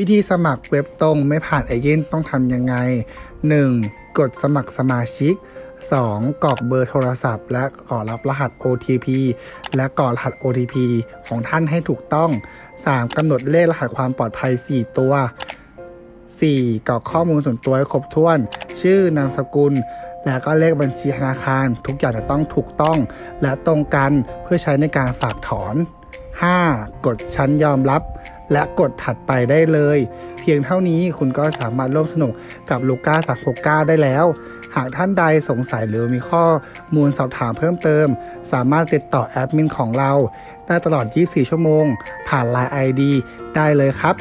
วิธีสมัครเว็บตรงไม่ผ่านเอเย่นต์ต้องทำยังไง 1. กดสมัครสมาชิก 2. กรอกเบอร์โทรศัพท์ และกรอกรับรหัส OTP และกรอกรหัส OTP ของท่านให้ถูกต้อง 3. กำหนดเลขรหัสความปลอดภัย 4 ตัว 4. กรอกข้อมูลส่วนตัวให้ครบถ้วน ชื่อนามสกุล และก็เลขบัญชีธนาคาร ทุกอย่างจะต้องถูกต้อง และตรงกันเพื่อใช้ในการฝากถอน 5. กดชั้นยอมรับ และกดถัดไปได้เลย เพียงเท่านี้คุณก็สามารถร่วมสนุกกับลูก้า369 ได้แล้ว หากท่านใดสงสัยหรือมีข้อมูลสอบถามเพิ่มเติม สามารถติดต่อแอดมินของเรา ได้ตลอด 24 ชั่วโมง ผ่าน Line ID ได้เลยครับ